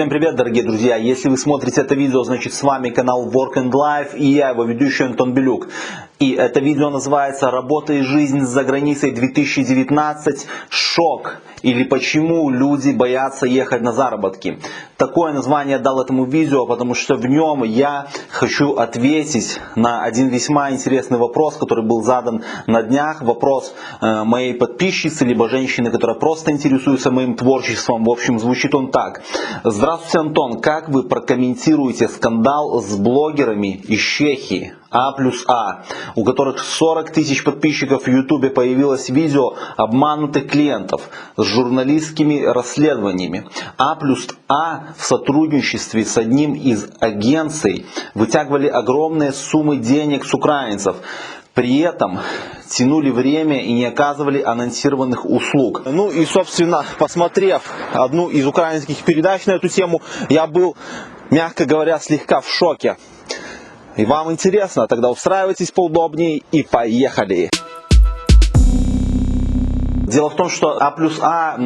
Всем привет, дорогие друзья! Если вы смотрите это видео, значит с вами канал Work and Life и я, его ведущий Антон Белюк. И это видео называется «Работа и жизнь за границей 2019. Шок» или «Почему люди боятся ехать на заработки». Такое название дал этому видео, потому что в нем я хочу ответить на один весьма интересный вопрос, который был задан на днях. Вопрос э, моей подписчицы, либо женщины, которая просто интересуется моим творчеством. В общем, звучит он так. Здравствуйте, Антон. Как вы прокомментируете скандал с блогерами из Чехии? А плюс А, у которых 40 тысяч подписчиков в Ютубе появилось видео обманутых клиентов с журналистскими расследованиями. А плюс А в сотрудничестве с одним из агенций вытягивали огромные суммы денег с украинцев. При этом тянули время и не оказывали анонсированных услуг. Ну и, собственно, посмотрев одну из украинских передач на эту тему, я был, мягко говоря, слегка в шоке. И вам интересно, тогда устраивайтесь поудобнее и поехали! Дело в том, что А плюс А,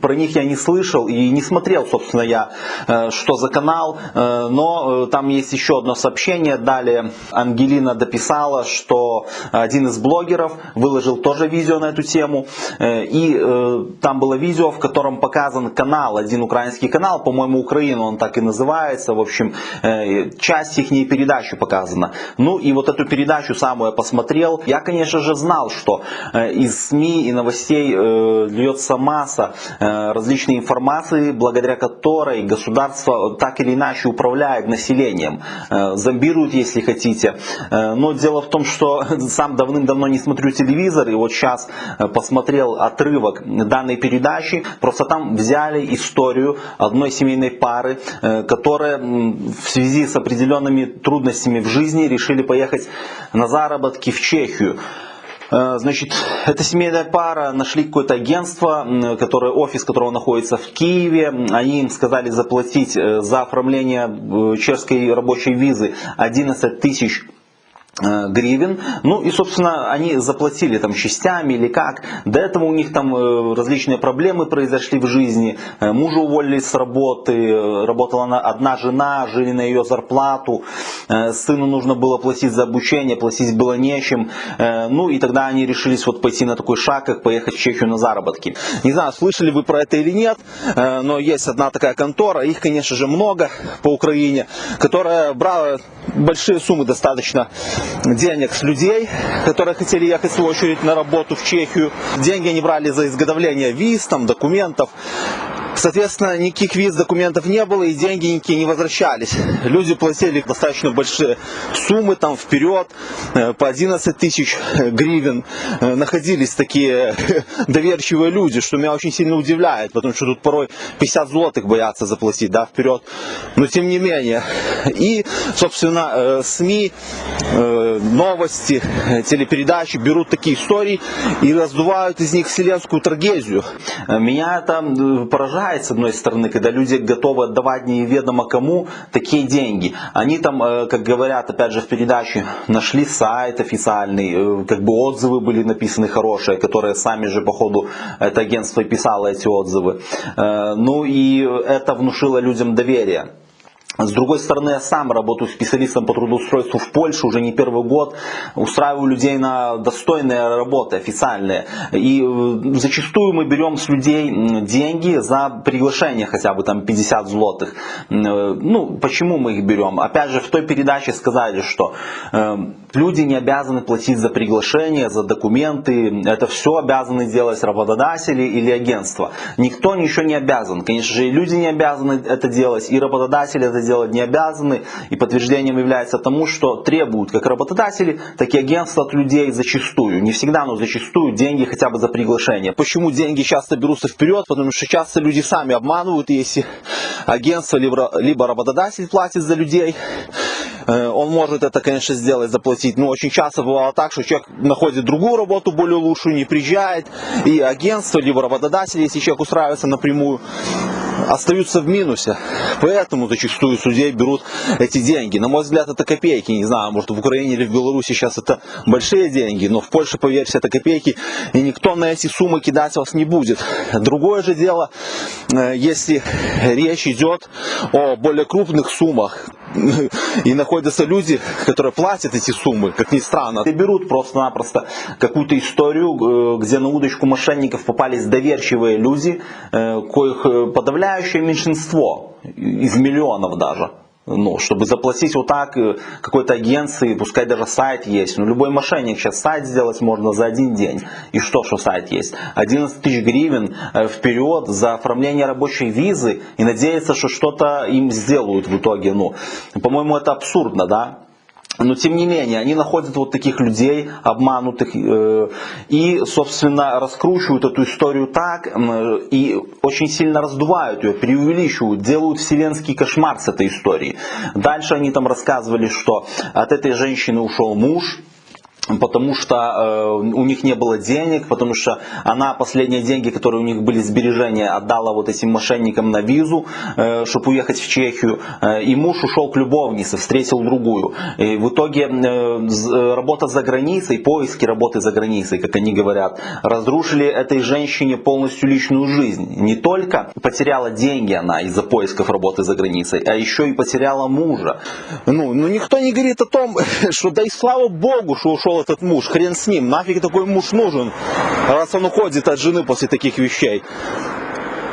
про них я не слышал и не смотрел, собственно, я, э, что за канал, э, но э, там есть еще одно сообщение. Далее Ангелина дописала, что один из блогеров выложил тоже видео на эту тему, и там было видео, в котором показан канал, один украинский канал, по-моему, Украина он так и называется, в общем, часть их передачи показана. Ну и вот эту передачу самую я посмотрел. Я, конечно же, знал, что из СМИ и новостей людей э, льется масса э, различной информации, благодаря которой государство так или иначе управляет населением, э, зомбирует, если хотите. Но дело в том, что сам давным-давно не смотрю телевизор, и вот сейчас посмотрел отрывок данной передачи, просто там взяли историю одной семейной пары, которая в связи с определенными трудностями в жизни решили поехать на заработки в Чехию. Э, значит, эта семейная пара нашли какое-то агентство, которое, офис которого находится в Киеве. Они им сказали заплатить э, за оформление э, чешской рабочей визы 11 тысяч гривен. Ну и, собственно, они заплатили там частями или как. До этого у них там э, различные проблемы произошли в жизни. Э, мужа уволили с работы, работала она одна жена, жили на ее зарплату. Сыну нужно было платить за обучение, платить было нечем. Ну и тогда они решились вот пойти на такой шаг, как поехать в Чехию на заработки. Не знаю, слышали вы про это или нет, но есть одна такая контора, их, конечно же, много по Украине, которая брала большие суммы достаточно денег с людей, которые хотели ехать в очередь на работу в Чехию. Деньги они брали за изготовление виз, там, документов. Соответственно, никаких виз документов не было и деньги никакие не возвращались. Люди платили достаточно большие суммы там вперед, э, по 11 тысяч гривен. Э, находились такие доверчивые люди, что меня очень сильно удивляет, потому что тут порой 50 злотых боятся заплатить да, вперед. Но тем не менее. И, собственно, э, СМИ, новости, телепередачи берут такие истории и раздувают из них вселенскую трагедию. Меня это поражает поражает, с одной стороны, когда люди готовы отдавать неведомо кому такие деньги. Они там, э, как говорят, опять же, в передаче, нашли сайт официальный, э, как бы отзывы были написаны хорошие, которые сами же, по ходу, это агентство писало эти отзывы. Э, ну и это внушило людям доверие. С другой стороны, я сам работаю специалистом по трудоустройству в Польше уже не первый год, устраиваю людей на достойные работы официальные. И э, зачастую мы берем с людей деньги за приглашение хотя бы там 50 злотых. Э, ну, почему мы их берем? Опять же, в той передаче сказали, что э, люди не обязаны платить за приглашение, за документы. Это все обязаны делать работодатели или агентство. Никто ничего не обязан. Конечно же, и люди не обязаны это делать, и работодатели это делать не обязаны. И подтверждением является тому, что требуют как работодатели, так и агентства от людей зачастую. Не всегда, но зачастую деньги хотя бы за приглашение. Почему деньги часто берутся вперед? Потому что часто люди сами обманывают, если агентство либо, либо работодатель платит за людей, он может это, конечно, сделать, заплатить. Но очень часто бывало так, что человек находит другую работу более лучшую, не приезжает. И агентство, либо работодатель, если человек устраивается напрямую, остаются в минусе. Поэтому зачастую судей берут эти деньги. На мой взгляд, это копейки. Не знаю, может в Украине или в Беларуси сейчас это большие деньги, но в Польше, поверьте, это копейки. И никто на эти суммы кидать вас не будет. Другое же дело, э, если речь идет о более крупных суммах, и находятся люди, которые платят эти суммы, как ни странно. И берут просто-напросто какую-то историю, э, где на удочку мошенников попались доверчивые люди, э, коих подавляющее меньшинство, из миллионов даже ну, чтобы заплатить вот так э, какой-то агенции, пускай даже сайт есть. Ну, любой мошенник сейчас сайт сделать можно за один день. И что, что сайт есть? 11 тысяч гривен э, вперед за оформление рабочей визы и надеяться, что что-то им сделают в итоге. Ну, по-моему, это абсурдно, да? Но тем не менее, они находят вот таких людей, обманутых, э, и, собственно, раскручивают эту историю так, и очень сильно раздувают ее, преувеличивают, делают вселенский кошмар с этой историей. Дальше они там рассказывали, что от этой женщины ушел муж, потому что э, у них не было денег, потому что она последние деньги, которые у них были сбережения, отдала вот этим мошенникам на визу, э, чтобы уехать в Чехию, э, и муж ушел к любовнице, встретил другую. И в итоге э, работа за границей, поиски работы за границей, как они говорят, разрушили этой женщине полностью личную жизнь. Не только потеряла деньги она из-за поисков работы за границей, а еще и потеряла мужа. Ну, ну никто не говорит о том, что да и слава богу, что ушел этот муж, хрен с ним, нафиг такой муж нужен, раз он уходит от жены после таких вещей.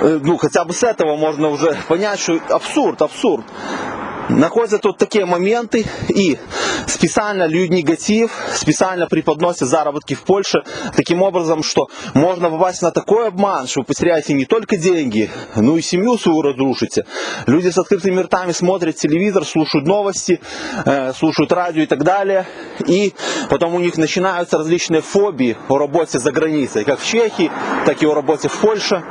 Э, ну, хотя бы с этого можно уже понять, что абсурд, абсурд находят вот такие моменты и специально льют негатив, специально преподносят заработки в Польше таким образом, что можно попасть на такой обман, что вы потеряете не только деньги, но и семью свою разрушите. Люди с открытыми ртами смотрят телевизор, слушают новости, э, слушают радио и так далее, и потом у них начинаются различные фобии о работе за границей, как в Чехии, так и о работе в Польше.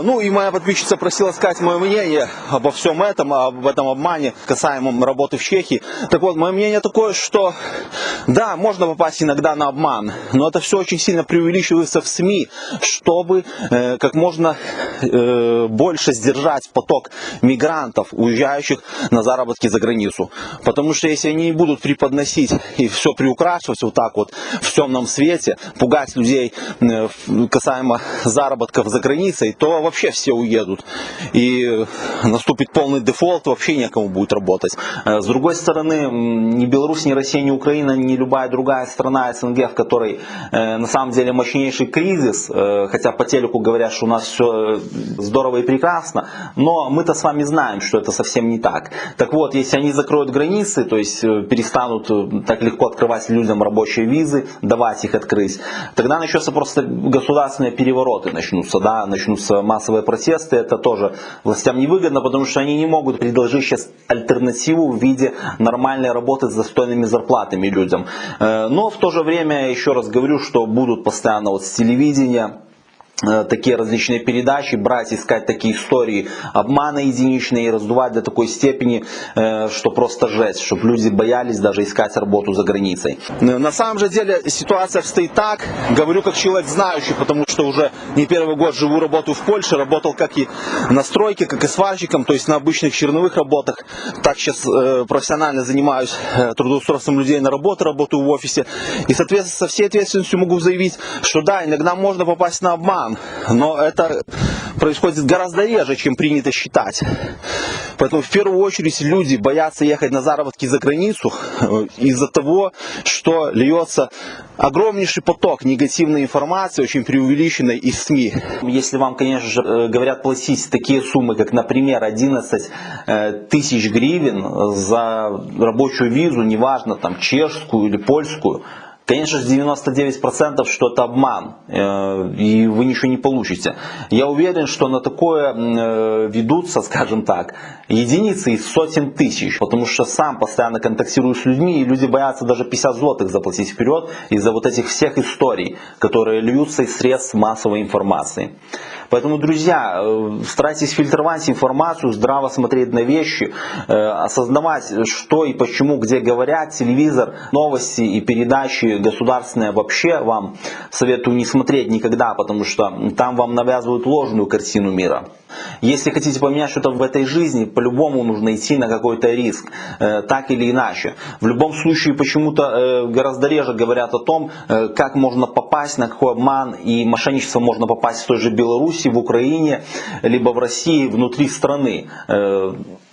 Ну и моя подписчица просила сказать мое мнение обо всем этом, об этом обмане касаемом работы в Чехии. Так вот, мое мнение такое, что да, можно попасть иногда на обман, но это все очень сильно преувеличивается в СМИ, чтобы э, как можно э, больше сдержать поток мигрантов, уезжающих на заработки за границу. Потому что если они не будут преподносить и все приукрашивать вот так вот в темном свете, пугать людей э, касаемо заработков за границей, то вообще все уедут. И наступит полный дефолт, вообще некому будет работать. Э, с другой стороны, ни Беларусь, ни Россия, ни Украина, ни любая другая страна СНГ, в которой э, на самом деле мощнейший кризис, э, хотя по телеку говорят, что у нас все здорово и прекрасно, но мы-то с вами знаем, что это совсем не так. Так вот, если они закроют границы, то есть перестанут так легко открывать людям рабочие визы, давать их открыть, тогда начнется просто государственные перевороты начнутся, да, начнутся массовые протесты, это тоже властям невыгодно, потому что они не могут предложить сейчас альтернативу в виде нормальной работы с достойными зарплатами людям. Э, но в то же время, еще раз говорю, что будут постоянно вот с телевидения такие различные передачи, брать, искать такие истории обмана единичные и раздувать до такой степени, э, что просто жесть, чтобы люди боялись даже искать работу за границей. На самом же деле ситуация обстоит так, говорю как человек знающий, потому что уже не первый год живу, работаю в Польше, работал как и на стройке, как и сварщиком, то есть на обычных черновых работах. Так сейчас э, профессионально занимаюсь трудоустройством людей на работу, работаю в офисе. И, соответственно, со всей ответственностью могу заявить, что да, иногда можно попасть на обман, но это происходит гораздо реже, чем принято считать. Поэтому в первую очередь люди боятся ехать на заработки за границу э, из-за того, что льется огромнейший поток негативной информации, очень преувеличенной из СМИ. Если вам, конечно же, э, говорят платить такие суммы, как, например, 11 э, тысяч гривен за рабочую визу, неважно, там, чешскую или польскую, Конечно же, 99% что это обман, э, и вы ничего не получите. Я уверен, что на такое э, ведутся, скажем так, единицы из сотен тысяч, потому что сам постоянно контактирую с людьми, и люди боятся даже 50 злотых заплатить вперед из-за вот этих всех историй, которые льются из средств массовой информации. Поэтому, друзья, э, старайтесь фильтровать информацию, здраво смотреть на вещи, осознавать, что и почему, где говорят, телевизор, новости и передачи службы государственные вообще вам советую не смотреть никогда, потому что там вам навязывают ложную картину мира. Если хотите поменять что-то в этой жизни, по-любому нужно идти на какой-то риск, э, так или иначе. В любом случае, почему-то э, гораздо реже говорят о том, э, как можно попасть, на какой обман и мошенничество можно попасть в той же Беларуси, в Украине, либо в России, внутри страны.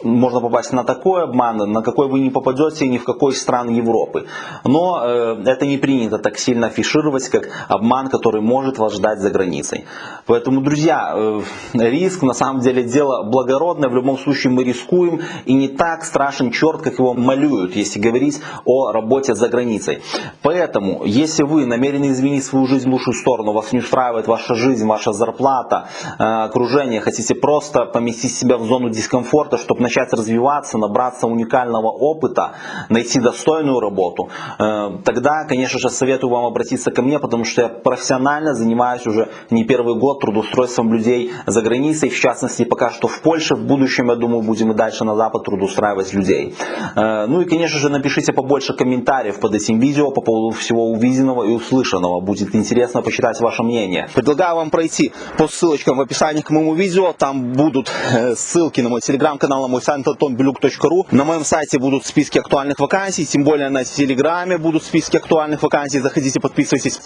Можно попасть на такой обман, на какой вы не попадете ни в какой стран Европы. Но это не принято так сильно афишировать, как обман, который может вас ждать за границей. Поэтому, друзья, э, риск на самом деле дело благородное. В любом случае мы рискуем и не так страшен черт, как его малюют, если говорить о работе за границей. Поэтому, если вы намерены изменить свою жизнь в лучшую сторону, вас не устраивает ваша жизнь, ваша зарплата, э, окружение, хотите просто поместить себя в зону дискомфорта, чтобы начать развиваться, набраться уникального опыта, найти достойную работу, э, тогда, конечно же, советую вам обратиться ко мне, потому что я профессионально занимаюсь уже не первый год трудоустройством людей за границей, в частности, пока что в Польше, в будущем, я думаю, будем и дальше на Запад трудоустраивать людей. Э, Ну и, конечно же, напишите побольше комментариев под этим видео по поводу всего увиденного и услышанного. Будет интересно почитать ваше мнение. Предлагаю вам пройти по ссылочкам в описании к моему видео. Там будут э, ссылки на мой телеграм-канал, на мой сайт antonbelюк.ru. На моем сайте будут списки актуальных вакансий, тем более на телеграме будут списки актуальных вакансий. Заходите, подписывайтесь.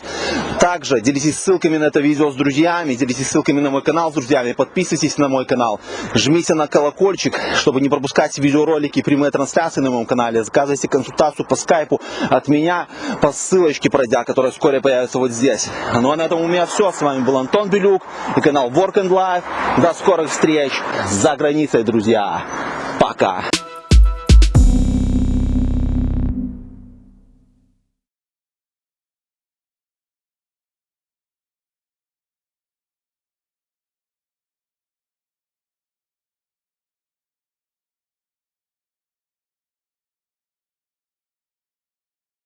Также делитесь ссылками на это видео с друзьями, делитесь ссылками на мой канал с друзьями, подписывайтесь на мой канал, жмите на колокольчик, чтобы не пропускать видеоролики и прямые трансляции на моем канале. Заказывайте консультацию по скайпу от меня по ссылочке пройдя, которая вскоре появится вот здесь. Ну а на этом у меня все. С вами был Антон Белюк и канал Work and Life. До скорых встреч за границей, друзья. Пока.